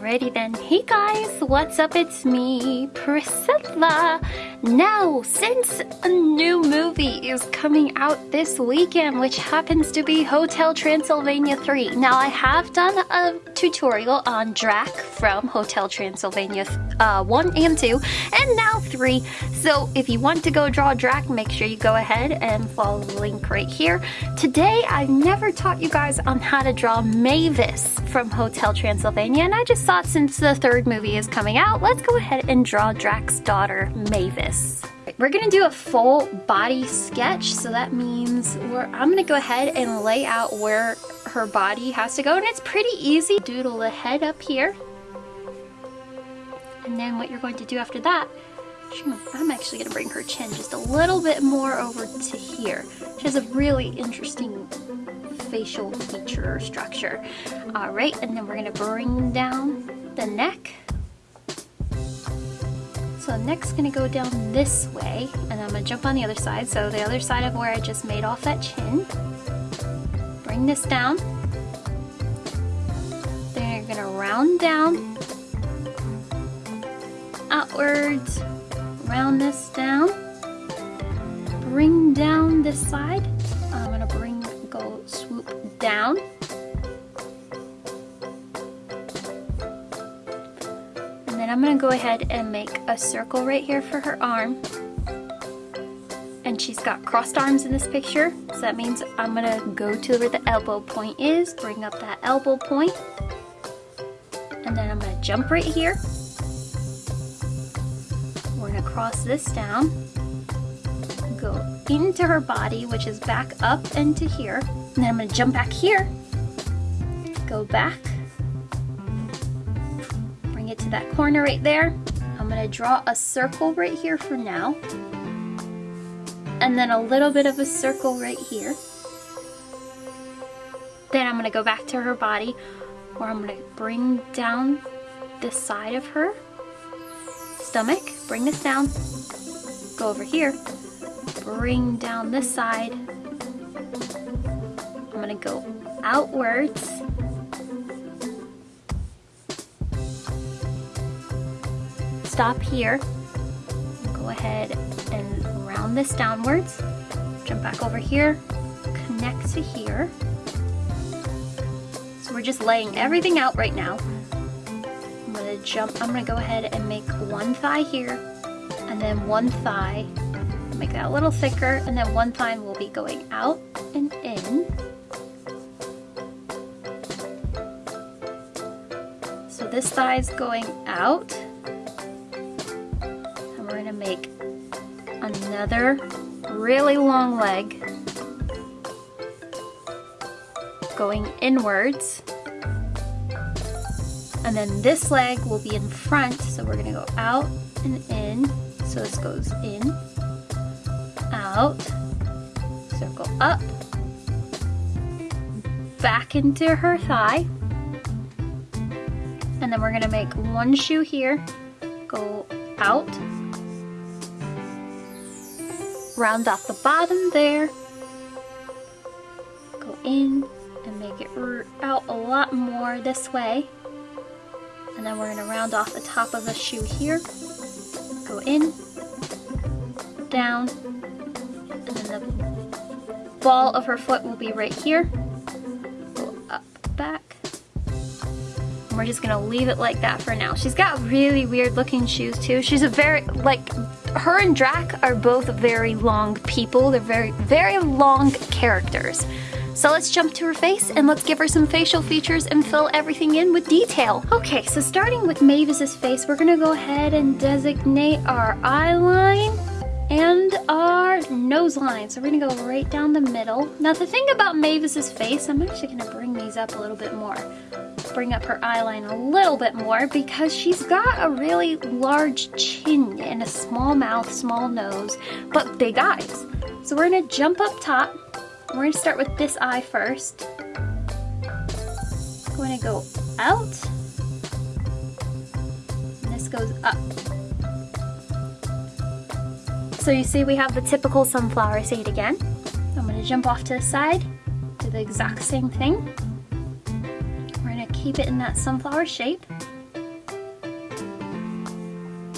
Alrighty then. Hey guys, what's up? It's me, Priscilla. Now, since a new movie is coming out this weekend, which happens to be Hotel Transylvania 3. Now, I have done a tutorial on Drac from Hotel Transylvania uh, 1 and 2, and now 3. So if you want to go draw Drac, make sure you go ahead and follow the link right here. Today, I've never taught you guys on how to draw Mavis from Hotel Transylvania, and I just thought since the third movie is coming out, let's go ahead and draw Drac's daughter, Mavis. We're gonna do a full body sketch, so that means I'm gonna go ahead and lay out where her body has to go, and it's pretty easy. Doodle the head up here. And then what you're going to do after that, I'm actually gonna bring her chin just a little bit more over to here. She has a really interesting facial feature structure. All right, and then we're gonna bring down the neck. So I'm next gonna go down this way, and I'm gonna jump on the other side. So the other side of where I just made off that chin. Bring this down. Then you're gonna round down, outwards, round this down, bring down this side, I'm gonna bring, go swoop down. And I'm gonna go ahead and make a circle right here for her arm. And she's got crossed arms in this picture, so that means I'm gonna go to where the elbow point is, bring up that elbow point, and then I'm gonna jump right here. We're gonna cross this down, go into her body, which is back up into here. And then I'm gonna jump back here, go back, to that corner right there. I'm gonna draw a circle right here for now. And then a little bit of a circle right here. Then I'm gonna go back to her body where I'm gonna bring down the side of her stomach, bring this down, go over here, bring down this side. I'm gonna go outwards. Stop here. Go ahead and round this downwards. Jump back over here, connect to here. So we're just laying everything out right now. I'm gonna jump, I'm gonna go ahead and make one thigh here and then one thigh make that a little thicker and then one thigh will be going out and in. So this thigh is going out another really long leg. Going inwards. And then this leg will be in front so we're to go out and in. So this goes in out, circle up, back into her thigh, and then we're gonna make one shoe here, go out, round off the bottom there, go in and make it out a lot more this way, and then we're gonna round off the top of the shoe here, go in, down, and then the ball of her foot will be right here. Go up, back. And we're just gonna leave it like that for now. She's got really weird looking shoes too. She's a very, like, her and Drac are both very long people. They're very, very long characters. So let's jump to her face and let's give her some facial features and fill everything in with detail. Okay, so starting with Mavis's face, we're gonna go ahead and designate our eye line and our nose line. So we're gonna go right down the middle. Now the thing about Mavis's face, I'm actually gonna bring these up a little bit more. Bring up her eyeline a little bit more because she's got a really large chin and a small mouth, small nose, but big eyes. So we're gonna jump up top. We're gonna start with this eye first. We're gonna go out. And this goes up. So you see we have the typical sunflower seed again. I'm gonna jump off to the side, do the exact same thing. Keep it in that sunflower shape.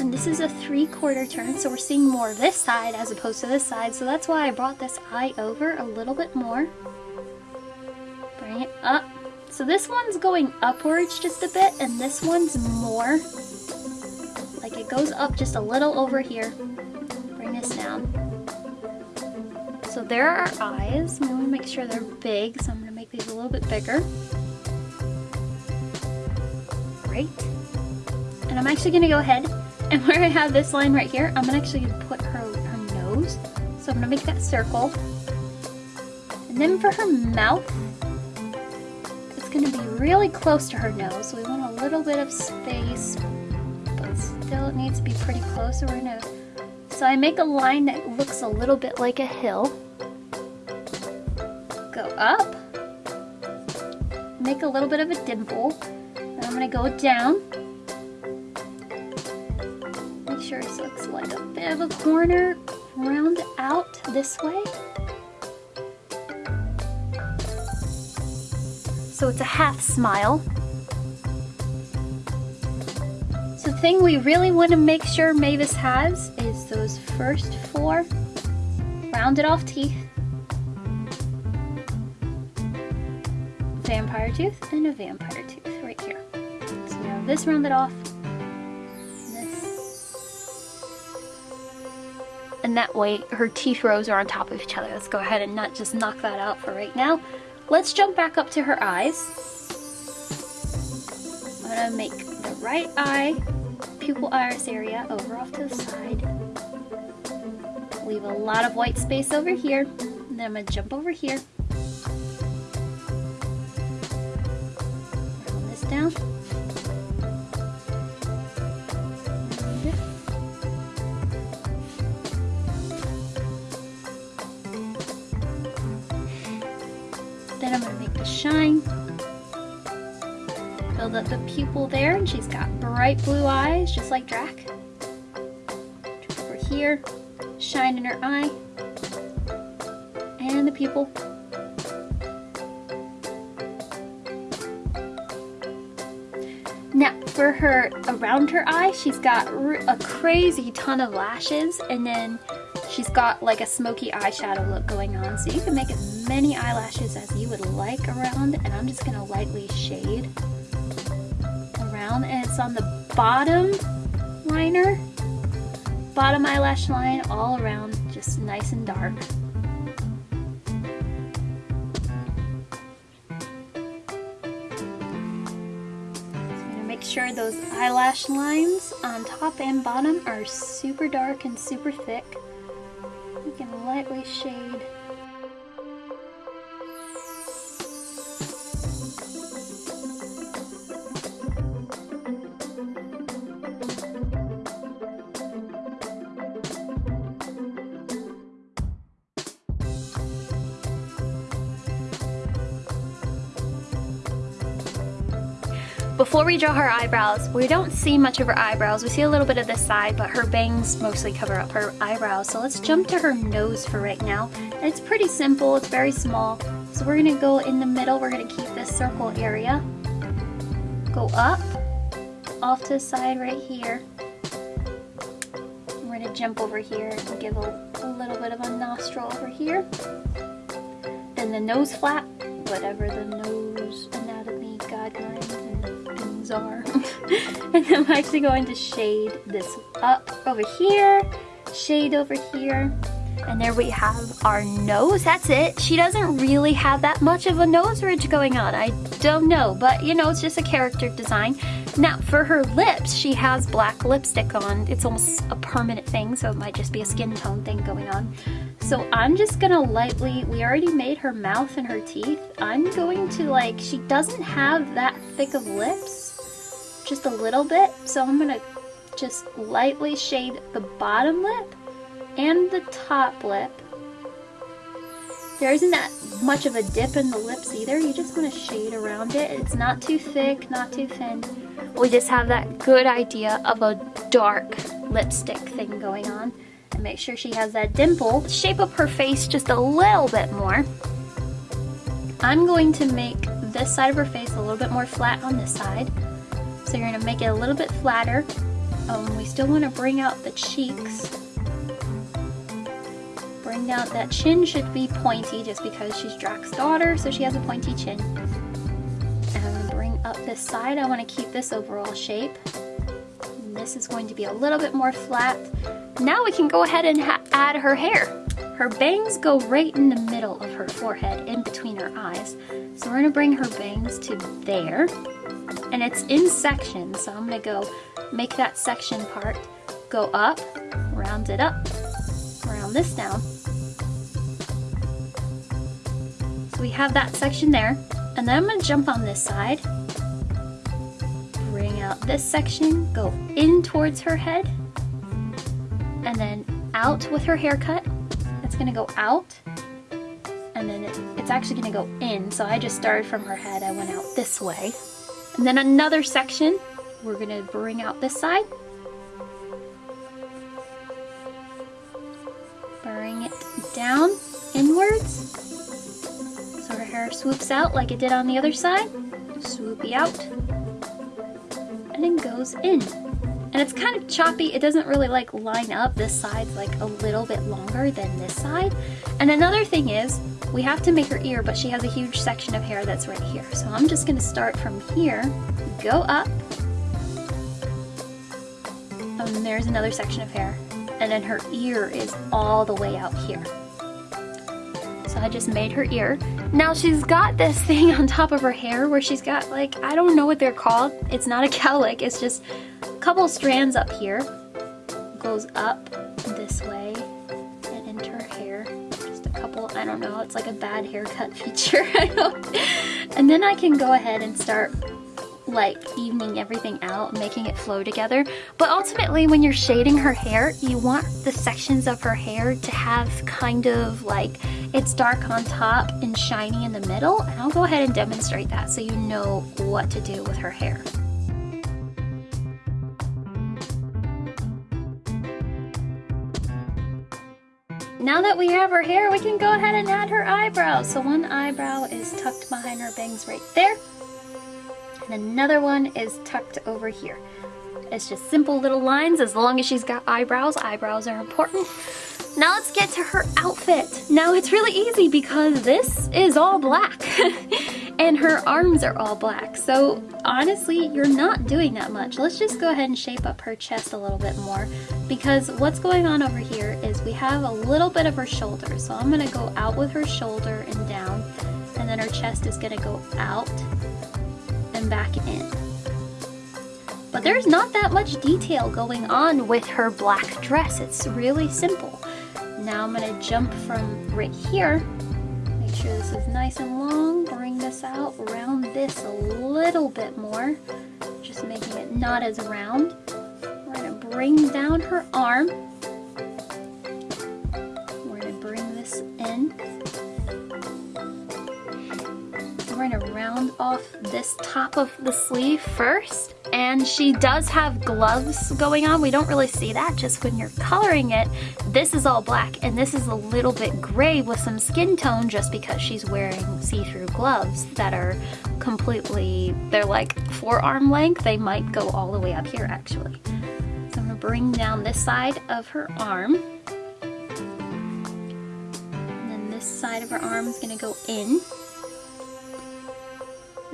And this is a three quarter turn, so we're seeing more of this side as opposed to this side. So that's why I brought this eye over a little bit more. Bring it up. So this one's going upwards just a bit, and this one's more. Like it goes up just a little over here. Bring this down. So there are our eyes. I want to make sure they're big, so I'm going to make these a little bit bigger. Great. And I'm actually going to go ahead and where I have this line right here, I'm to actually put her, her nose. So I'm to make that circle. And then for her mouth, it's going to be really close to her nose. We want a little bit of space, but still it needs to be pretty close. to her nose. so I make a line that looks a little bit like a hill. Go up. Make a little bit of a dimple. I'm to go down. Make sure it looks like a bit of a corner. Round out this way. So it's a half smile. So the thing we really want to make sure Mavis has is those first four rounded off teeth, vampire tooth, and a vampire have this rounded off, this, and that way her teeth rows are on top of each other. Let's go ahead and not just knock that out for right now. Let's jump back up to her eyes. I'm gonna make the right eye pupil iris area over off to the side. Leave a lot of white space over here. And then I'm to jump over here. Then I'm to make the shine build up the pupil there and she's got bright blue eyes just like Drac. Over here, shine in her eye, and the pupil. Now for her, around her eye, she's got a crazy ton of lashes and then she's got like a smoky eyeshadow look going on. So you can make as many eyelashes as you would like around and I'm just gonna lightly shade around and it's on the bottom liner, bottom eyelash line all around, just nice and dark. make sure those eyelash lines on top and bottom are super dark and super thick. You can lightly shade Before we draw her eyebrows, we don't see much of her eyebrows. We see a little bit of this side, but her bangs mostly cover up her eyebrows. So let's jump to her nose for right now. And it's pretty simple, it's very small. So we're gonna go in the middle, we're gonna keep this circle area. Go up, off to the side right here. We're gonna jump over here and give a, a little bit of a nostril over here. Then the nose flap, whatever the nose anatomy guidelines are. and I'm actually going to shade this up over here, shade over here, and there we have our nose. That's it. She doesn't really have that much of a nose ridge going on. I don't know, but you know, it's just a character design. Now, for her lips, she has black lipstick on. It's almost a permanent thing, so it might just be a skin tone thing going on. So I'm just gonna lightly, we already made her mouth and her teeth. I'm going to like, she doesn't have that thick of lips just a little bit. So I'm gonna just lightly shade the bottom lip and the top lip. There isn't that much of a dip in the lips either. You just want to shade around it. It's not too thick, not too thin. We just have that good idea of a dark lipstick thing going on. And make sure she has that dimple. Shape up her face just a little bit more. I'm going to make this side of her face a little bit more flat on this side. So you're gonna make it a little bit flatter. Um, we still want to bring out the cheeks. Bring out that chin should be pointy just because she's Drac's daughter, so she has a pointy chin. And bring up this side. I want to keep this overall shape. And this is going to be a little bit more flat. Now we can go ahead and add her hair. Her bangs go right in the middle of her forehead, in between her eyes. So we're gonna bring her bangs to there. And it's in sections, so I'm gonna go make that section part go up, round it up, round this down. We have that section there. And then I'm gonna jump on this side, bring out this section, go in towards her head, and then out with her haircut. It's gonna go out, and then it, it's actually gonna go in. So I just started from her head, I went out this way. And then another section, we're gonna bring out this side. Bring it down inwards. Swoops out like it did on the other side. Swoopy out. And then goes in. And it's kind of choppy. It doesn't really like line up. This side's like a little bit longer than this side. And another thing is, we have to make her ear, but she has a huge section of hair that's right here. So I'm just gonna start from here, go up, and there's another section of hair. And then her ear is all the way out here. So I just made her ear. Now she's got this thing on top of her hair where she's got like, I don't know what they're called. It's not a cowlick, it's just a couple strands up here. Goes up this way and into her hair. Just a couple, I don't know, it's like a bad haircut feature. and then I can go ahead and start like evening everything out, making it flow together. But ultimately when you're shading her hair, you want the sections of her hair to have kind of like, it's dark on top and shiny in the middle. And I'll go ahead and demonstrate that so you know what to do with her hair. Now that we have her hair, we can go ahead and add her eyebrows. So one eyebrow is tucked behind her bangs right there. And another one is tucked over here. It's just simple little lines. As long as she's got eyebrows, eyebrows are important. Now let's get to her outfit. Now it's really easy because this is all black and her arms are all black. So honestly, you're not doing that much. Let's just go ahead and shape up her chest a little bit more because what's going on over here is we have a little bit of her shoulder. So I'm gonna go out with her shoulder and down and then her chest is gonna go out and back in. But there's not that much detail going on with her black dress. It's really simple. Now I'm gonna jump from right here. Make sure this is nice and long. Bring this out, round this a little bit more. Just making it not as round. We're gonna bring down her arm. Round off this top of the sleeve first. And she does have gloves going on. We don't really see that just when you're coloring it. This is all black and this is a little bit gray with some skin tone just because she's wearing see-through gloves that are completely, they're like forearm length. They might go all the way up here actually. So I'm gonna bring down this side of her arm. And then this side of her arm is gonna go in.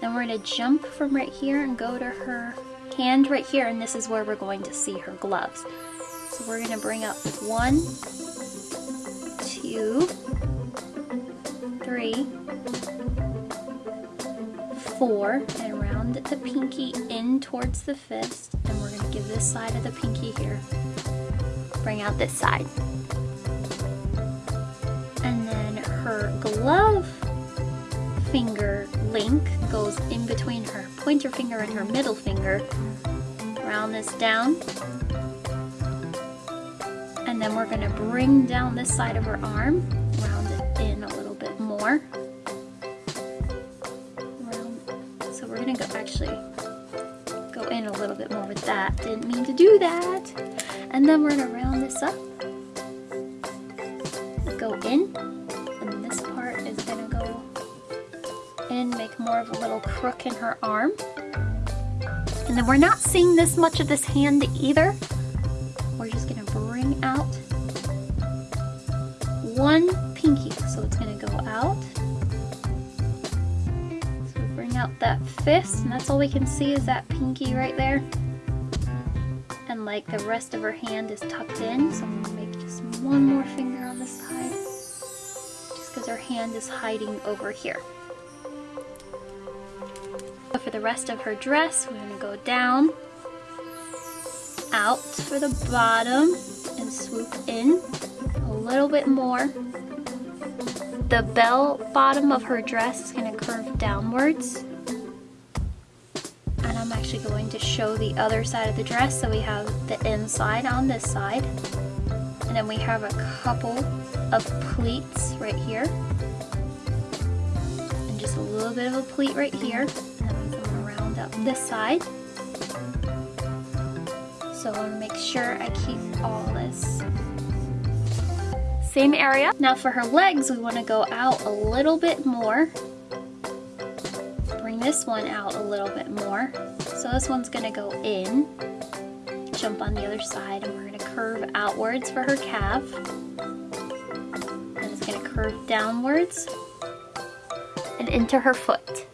Then we're gonna jump from right here and go to her hand right here, and this is where we're going to see her gloves. So we're gonna bring up one, two, three, four, and round the pinky in towards the fist, and we're gonna give this side of the pinky here. Bring out this side. And then her glove finger link goes in between her pointer finger and her middle finger. Round this down. And then we're gonna bring down this side of her arm, round it in a little bit more. Round. So we're gonna go actually go in a little bit more with that. Didn't mean to do that. And then we're gonna round this up. Go in make more of a little crook in her arm. And then we're not seeing this much of this hand either. We're just gonna bring out one pinky. So it's gonna go out. So bring out that fist, and that's all we can see is that pinky right there. And like the rest of her hand is tucked in, so I'm gonna make just one more finger on this side. Just because her hand is hiding over here. For the rest of her dress, we're gonna go down, out for the bottom, and swoop in a little bit more. The bell bottom of her dress is gonna curve downwards. And I'm actually going to show the other side of the dress. So we have the inside on this side. And then we have a couple of pleats right here. And just a little bit of a pleat right here this side. So I want to make sure I keep all this same area. Now for her legs, we want to go out a little bit more. Bring this one out a little bit more. So this one's going to go in, jump on the other side, and we're going to curve outwards for her calf. And it's going to curve downwards and into her foot.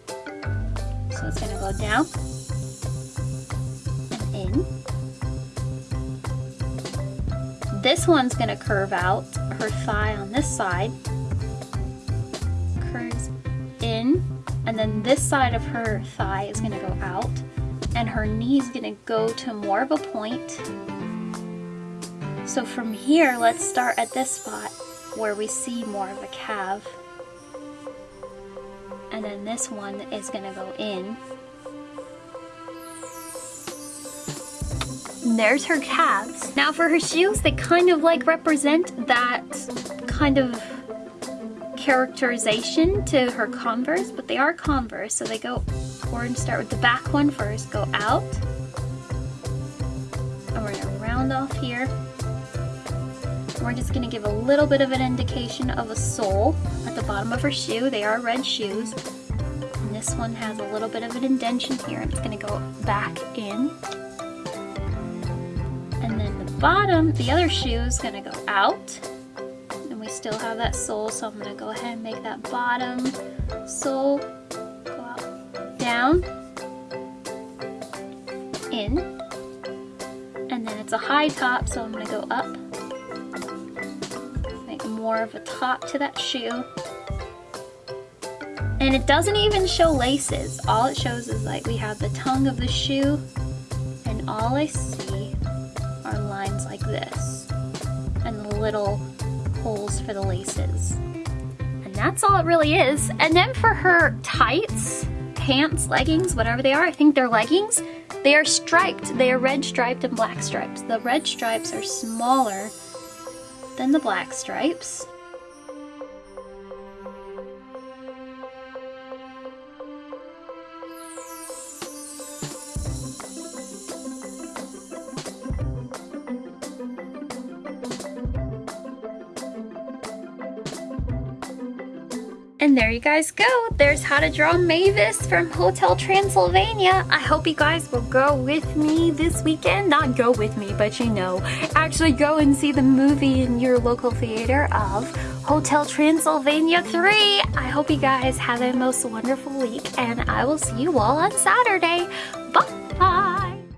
So it's gonna go down This one's gonna curve out her thigh on this side, curves in, and then this side of her thigh is gonna go out, and her knee is gonna go to more of a point. So from here, let's start at this spot where we see more of a calf and then this one is gonna go in. There's her calves. Now for her shoes, they kind of like represent that kind of characterization to her Converse, but they are Converse, so they go, gonna start with the back one first, go out, and we're gonna round off here. We're just gonna give a little bit of an indication of a sole at the bottom of her shoe. They are red shoes. And this one has a little bit of an indention here it's gonna go back in. Bottom, the other shoe is gonna go out. And we still have that sole, so I'm gonna go ahead and make that bottom sole go out, down, in. And then it's a high top, so I'm gonna go up Make more of a top to that shoe. And it doesn't even show laces. All it shows is like we have the tongue of the shoe and all I this and the little holes for the laces. And that's all it really is. And then for her tights, pants, leggings, whatever they are, I think they're leggings, they are striped. They are red striped and black stripes. The red stripes are smaller than the black stripes. And there you guys go. There's how to draw Mavis from Hotel Transylvania. I hope you guys will go with me this weekend. Not go with me, but you know, actually go and see the movie in your local theater of Hotel Transylvania 3. I hope you guys have a most wonderful week and I will see you all on Saturday